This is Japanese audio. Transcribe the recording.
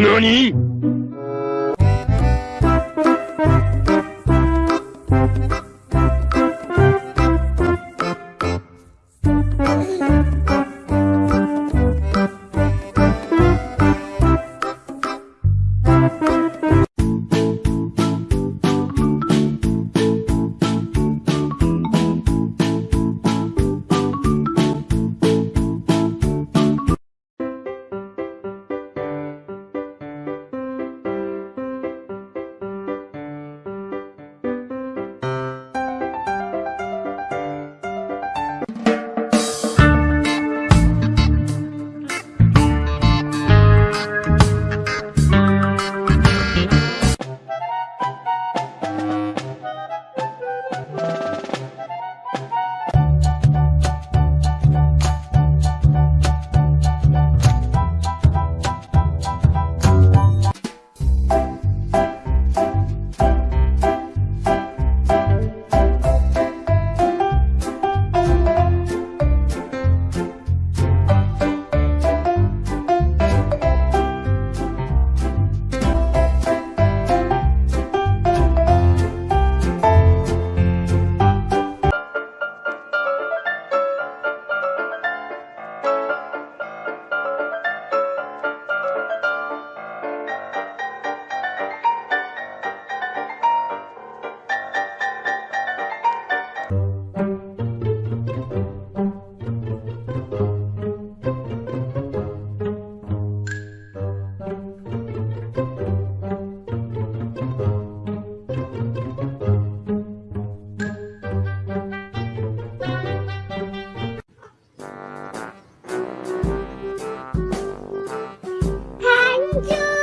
何？you.